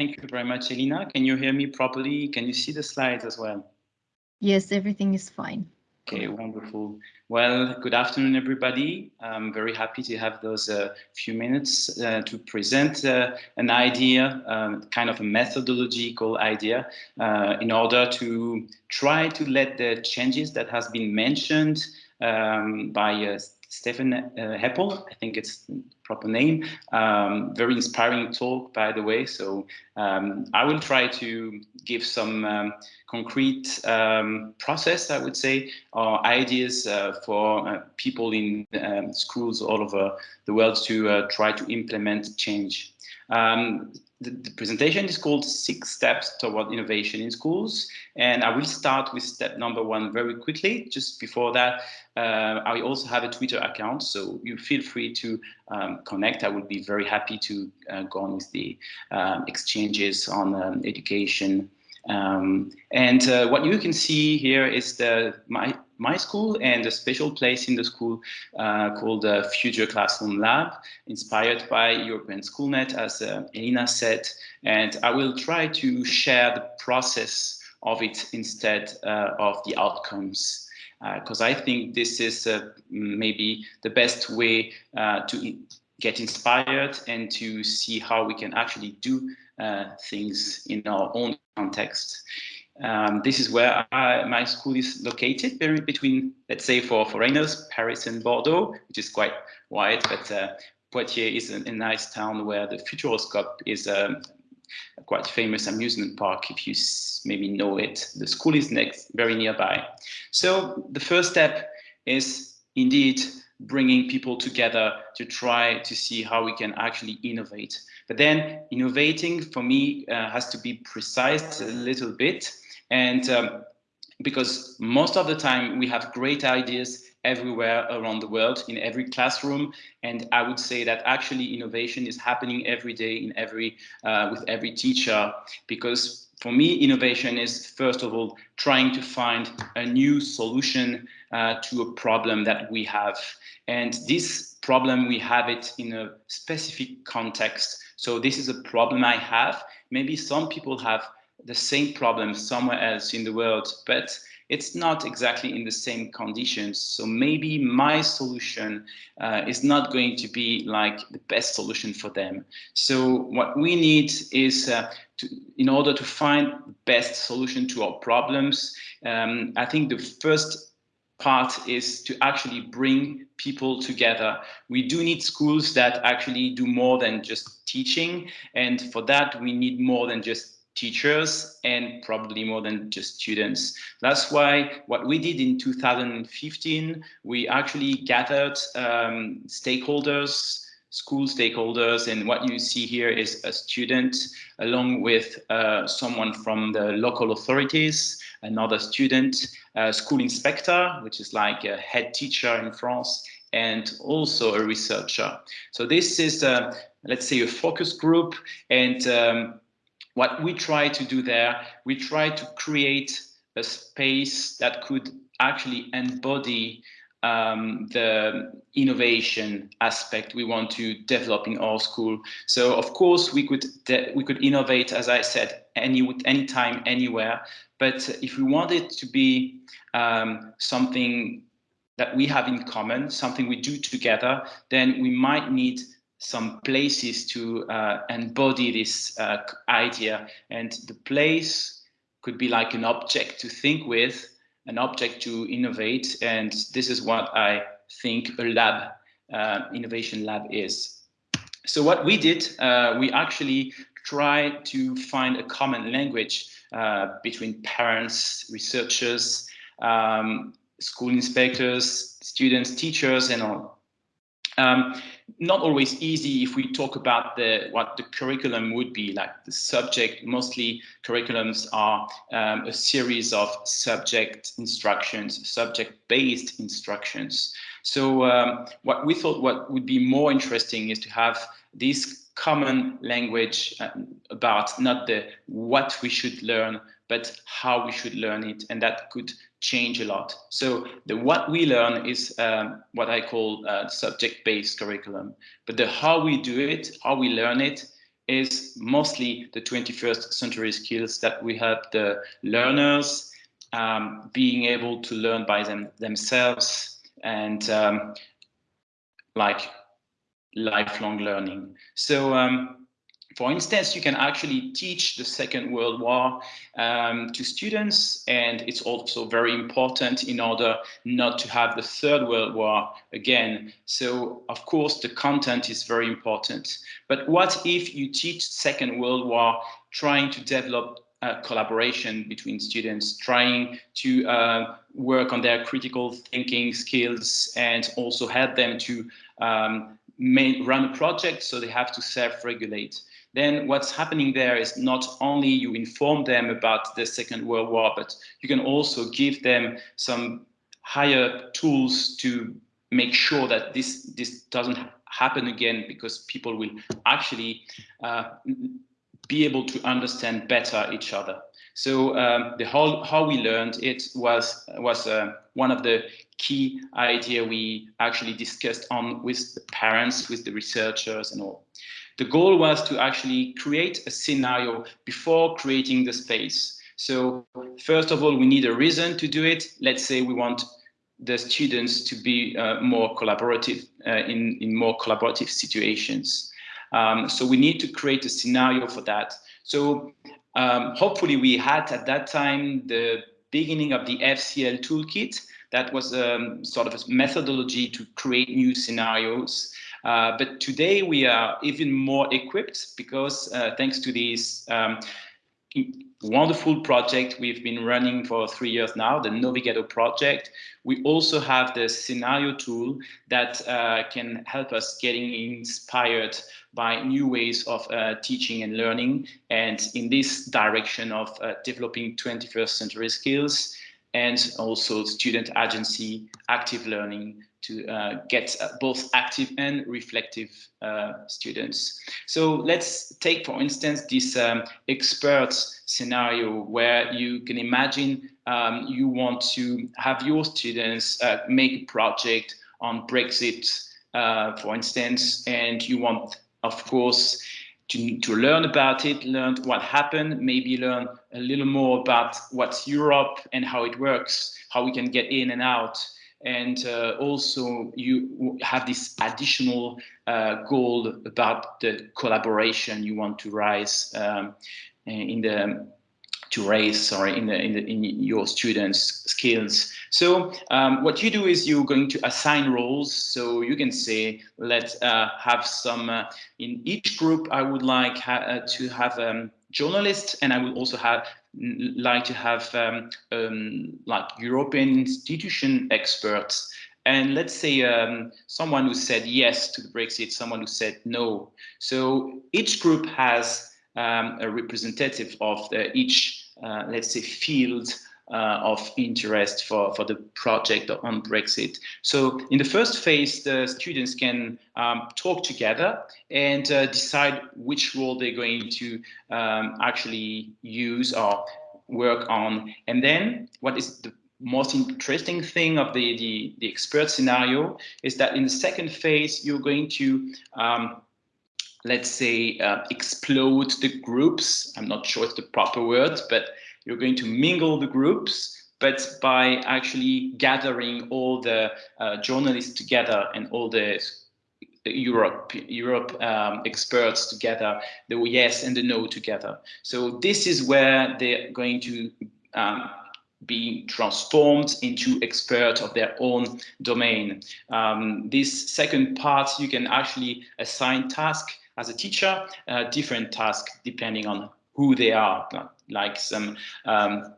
Thank you very much, Elina. Can you hear me properly? Can you see the slides as well? Yes, everything is fine. Okay, wonderful. Well, good afternoon, everybody. I'm very happy to have those uh, few minutes uh, to present uh, an idea, um, kind of a methodological idea, uh, in order to try to let the changes that has been mentioned um, by uh, Stefan uh, Heppell, I think it's the proper name. Um, very inspiring talk, by the way. So um, I will try to give some um, concrete um, process, I would say, or ideas uh, for uh, people in um, schools all over the world to uh, try to implement change. Um, the, the, presentation is called Six Steps Toward Innovation in Schools. And I will start with step number one very quickly. Just before that, uh, I also have a Twitter account, so you feel free to um, connect. I would be very happy to uh, go on with the um, exchanges on um, education. Um, and uh, what you can see here is the my my school and a special place in the school uh, called the Future Classroom Lab, inspired by European Schoolnet, as uh, Elina said. And I will try to share the process of it instead uh, of the outcomes because uh, I think this is uh, maybe the best way uh, to get inspired and to see how we can actually do things in our own context. Um, this is where I, my school is located, very between, let's say, for foreigners, Paris and Bordeaux, which is quite wide, but uh, Poitiers is a, a, nice town where the Futuroscope is um, a quite famous amusement park, if you maybe know it. The school is next, very nearby. So the first step is indeed bringing people together to try to see how we can actually innovate. But then innovating for me uh, has to be precise a little bit. And um, because most of the time we have great ideas everywhere around the world in every classroom. And i would say that actually innovation is happening every day in every uh, with every teacher. Because for me innovation is first of all trying to find a new solution uh, to a problem that we have. And this problem we have it in a specific context. So this is a problem i have. Maybe some people have the same problem somewhere else in the world but it's not exactly in the same conditions. So maybe my solution uh, is not going to be like the best solution for them. So what we need is uh, to, in order to find the best solution to our problems, um, I think the first part is to actually bring people together. We do need schools that actually do more than just teaching. And for that, we need more than just teachers and probably more than just students. That's why what we did in 2015, we actually gathered um, stakeholders, school stakeholders, and what you see here is a student along with uh, someone from the local authorities, another student, a school inspector, which is like a head teacher in France, and also a researcher. So this is, uh, let's say, a focus group, and um, what we try to do there, we try to create a space that could actually embody um, the innovation aspect we want to develop in our school. So of course we could we could innovate, as I said, any anytime, anywhere. But if we want it to be um, something that we have in common, something we do together, then we might need some places to uh, embody this uh, idea. And the place could be like an object to think with, an object to innovate. And this is what I think a lab, uh, innovation lab is. So what we did, uh, we actually tried to find a common language uh, between parents, researchers, um, school inspectors, students, teachers, and all. Um, not always easy if we talk about the what the curriculum would be like the subject. Mostly curriculums are um, a series of subject instructions subject based instructions. So um, what we thought what would be more interesting is to have this common language um, about not the what we should learn but how we should learn it and that could change a lot. So the what we learn is um, what I call uh, subject-based curriculum, but the how we do it, how we learn it, is mostly the 21st century skills that we help the learners um, being able to learn by them themselves and um, like lifelong learning. So um, for instance, you can actually teach the Second World War um, to students, and it's also very important in order not to have the Third World War again. So, of course, the content is very important. But what if you teach Second World War trying to develop uh, collaboration between students, trying to uh, work on their critical thinking skills and also help them to um, run a project so they have to self-regulate then what's happening there is not only you inform them about the Second World War, but you can also give them some higher tools to make sure that this this doesn't happen again because people will actually uh, be able to understand better each other. So um, the whole how we learned it was was uh, one of the key idea we actually discussed on with the parents, with the researchers and all. The goal was to actually create a scenario before creating the space. So first of all, we need a reason to do it. Let's say we want the students to be uh, more collaborative uh, in, in more collaborative situations. Um, so we need to create a scenario for that. So um, hopefully we had at that time the beginning of the FCL toolkit that was um, sort of a methodology to create new scenarios. Uh, but today we are even more equipped because uh, thanks to this um, wonderful project we've been running for three years now, the Novigado project, we also have the scenario tool that uh, can help us getting inspired by new ways of uh, teaching and learning and in this direction of uh, developing 21st century skills and also student agency, active learning to uh, get uh, both active and reflective uh, students. So let's take, for instance, this um, experts scenario where you can imagine um, you want to have your students uh, make a project on Brexit, uh, for instance, and you want, of course, to, to learn about it, learn what happened, maybe learn a little more about what's Europe and how it works, how we can get in and out. And uh, also you have this additional uh, goal about the collaboration you want to rise um, in the to raise sorry in the in the in your students skills. So um, what you do is you're going to assign roles. So you can say let's uh, have some uh, in each group I would like ha uh, to have um, journalist and I will also have like to have um, um, like European institution experts and let's say um, someone who said yes to the Brexit, someone who said no. So each group has um, a representative of the, each, uh, let's say, field uh, of interest for, for the project on Brexit. So in the first phase, the students can um, talk together and uh, decide which role they're going to um, actually use or work on. And then what is the most interesting thing of the, the, the expert scenario is that in the second phase, you're going to um, let's say, uh, explode the groups. I'm not sure it's the proper word, but you're going to mingle the groups but by actually gathering all the uh, journalists together and all the Europe Europe um, experts together, the yes and the no together. So this is where they're going to um, be transformed into experts of their own domain. Um, this second part, you can actually assign tasks as a teacher, uh, different tasks depending on who they are, like some, um,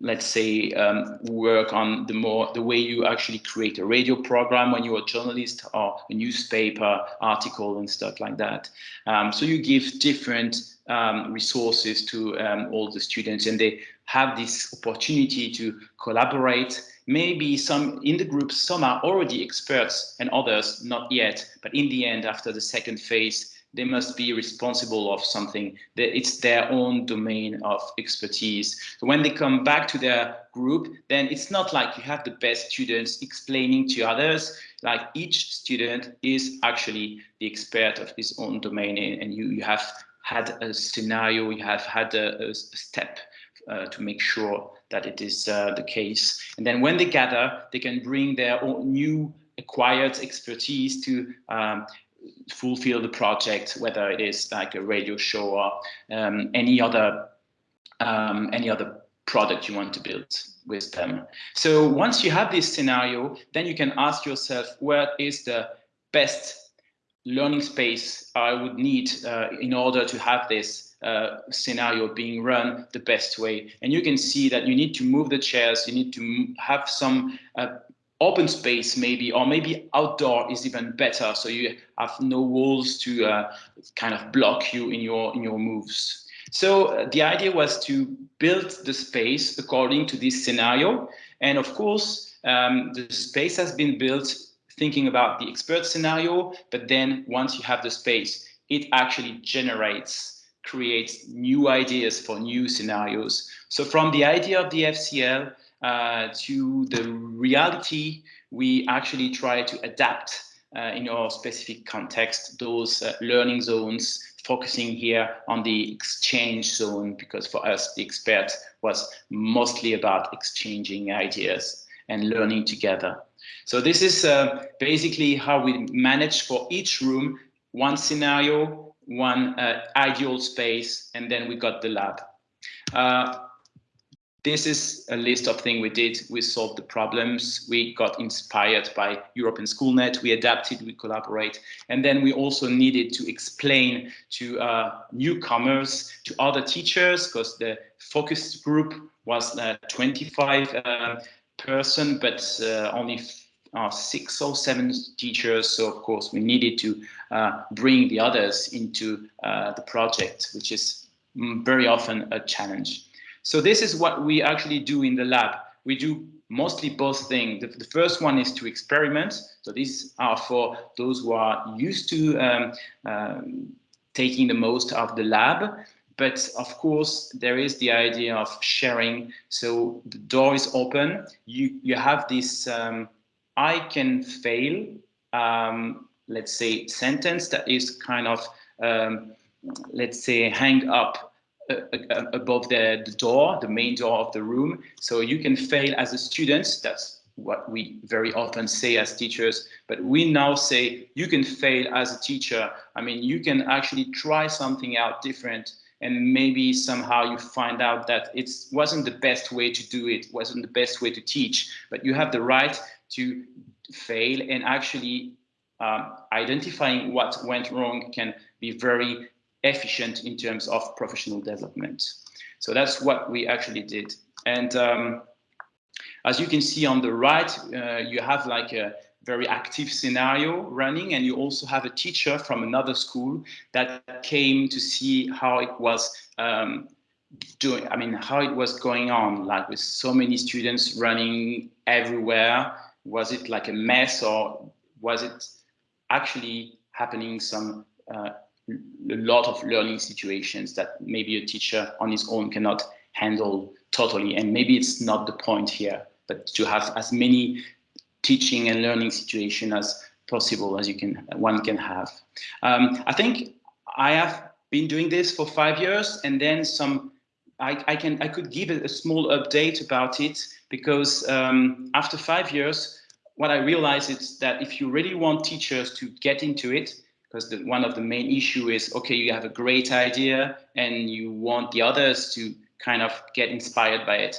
let's say, um, work on the more the way you actually create a radio program when you're a journalist or a newspaper article and stuff like that. Um, so you give different um, resources to um, all the students and they have this opportunity to collaborate. Maybe some in the group some are already experts and others not yet. But in the end after the second phase they must be responsible of something. That it's their own domain of expertise. So when they come back to their group then it's not like you have the best students explaining to others. Like each student is actually the expert of his own domain and you, you have had a scenario, you have had a, a step uh, to make sure that it is uh, the case. And then when they gather, they can bring their own new acquired expertise to um, fulfill the project, whether it is like a radio show or um, any other um, any other product you want to build with them. So once you have this scenario, then you can ask yourself, where is the best learning space I would need uh, in order to have this uh, scenario being run the best way. And you can see that you need to move the chairs, you need to have some uh, open space maybe, or maybe outdoor is even better. So you have no walls to uh, kind of block you in your, in your moves. So uh, the idea was to build the space according to this scenario. And of course, um, the space has been built thinking about the expert scenario, but then once you have the space, it actually generates, creates new ideas for new scenarios. So from the idea of the FCL uh, to the reality, we actually try to adapt uh, in our specific context, those uh, learning zones, focusing here on the exchange zone, because for us, the expert was mostly about exchanging ideas and learning together. So this is uh, basically how we manage for each room, one scenario, one uh, ideal space, and then we got the lab. This is a list of things we did. We solved the problems. We got inspired by European Schoolnet. We adapted, we collaborate. And then we also needed to explain to uh, newcomers, to other teachers, because the focus group was uh, 25 uh, person, but uh, only uh, six or seven teachers. So of course we needed to uh, bring the others into uh, the project, which is mm, very often a challenge. So this is what we actually do in the lab. We do mostly both things. The, the, first one is to experiment. So these are for those who are used to um, um, taking the most of the lab. But of course, there is the idea of sharing. So the door is open. You, you have this um, I can fail, um, let's say, sentence that is kind of, um, let's say, hang up uh, above the, the, door, the main door of the room. So you can fail as a student. That's what we very often say as teachers, but we now say you can fail as a teacher. I mean, you can actually try something out different and maybe somehow you find out that it wasn't the best way to do it, wasn't the best way to teach, but you have the right to fail and actually um, identifying what went wrong can be very efficient in terms of professional development. So that's what we actually did. And um, as you can see on the right, uh, you have like a very active scenario running and you also have a teacher from another school that came to see how it was um, doing, I mean, how it was going on, like with so many students running everywhere was it like a mess or was it actually happening some uh, a lot of learning situations that maybe a teacher on his own cannot handle totally. And maybe it's not the point here but to have as many teaching and learning situation as possible as you can one can have. Um, i think i have been doing this for five years and then some I, I, can I could give a, a small update about it because um, after five years, what I realized is that if you really want teachers to get into it, because one of the main issue is, okay, you have a great idea and you want the others to kind of get inspired by it.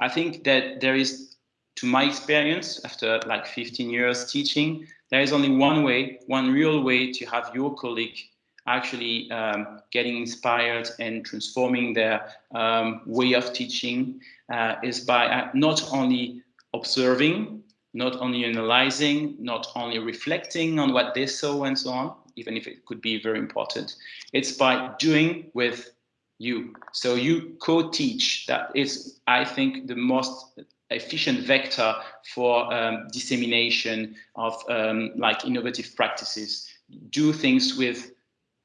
I think that there is, to my experience, after like 15 years teaching, there is only one way, one real way to have your colleague actually um, getting inspired and transforming their um, way of teaching uh, is by uh, not only observing, not only analyzing, not only reflecting on what they saw and so on, even if it could be very important. It's by doing with you. So you co-teach. That is, I think, the most efficient vector for um, dissemination of um, like innovative practices. Do things with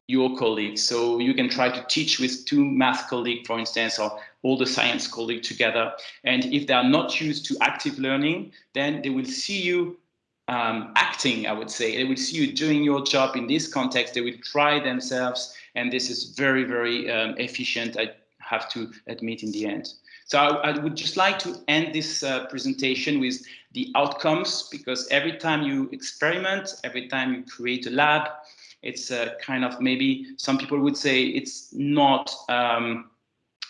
your colleagues. So you can try to teach with two math colleagues, for instance, or all the science colleagues together. And if they are not used to active learning, then they will see you um, acting, I would say. They will see you doing your job in this context. They will try themselves, and this is very, very um, efficient, I have to admit in the end. So I, I would just like to end this uh, presentation with the outcomes, because every time you experiment, every time you create a lab, it's a kind of maybe some people would say it's not, um,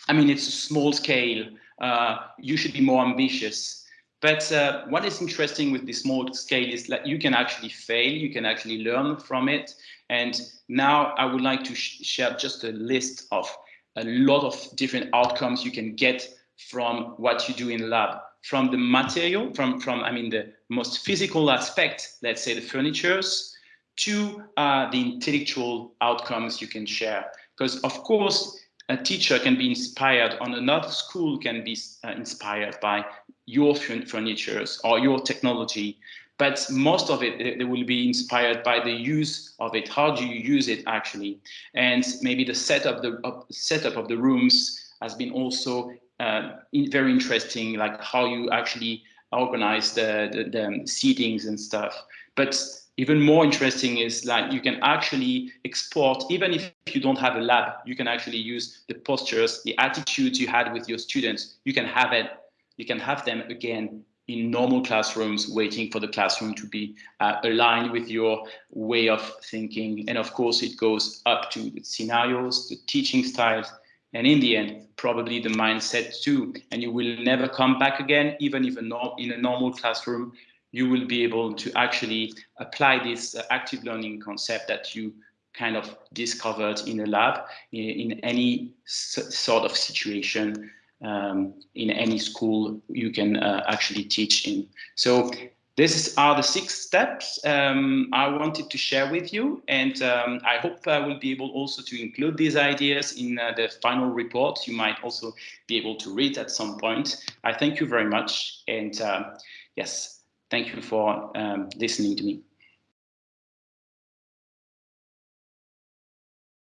I mean, it's a small scale. Uh, you should be more ambitious. But uh, what is interesting with this small scale is that you can actually fail, you can actually learn from it. And now I would like to sh share just a list of a lot of different outcomes you can get from what you do in lab. From the material, from, from I mean, the most physical aspect, let's say the furnitures, to uh, the intellectual outcomes you can share. Because of course, a teacher can be inspired on another school can be uh, inspired by your furnitures or your technology, but most of it, they will be inspired by the use of it. How do you use it actually? And maybe the setup, the uh, setup of the rooms has been also uh, in, very interesting, like how you actually organize the, the, the seatings and stuff. But even more interesting is like you can actually export, even if you don't have a lab, you can actually use the postures, the attitudes you had with your students. You can have it you can have them again in normal classrooms waiting for the classroom to be uh, aligned with your way of thinking. And of course, it goes up to the scenarios, the teaching styles, and in the end, probably the mindset too. And you will never come back again, even if a in a normal classroom, you will be able to actually apply this uh, active learning concept that you kind of discovered in a lab in, in any sort of situation um, in any school you can uh, actually teach in. So these are the six steps um, I wanted to share with you, and um, I hope I will be able also to include these ideas in uh, the final report. You might also be able to read at some point. I thank you very much, and uh, yes, thank you for um, listening to me.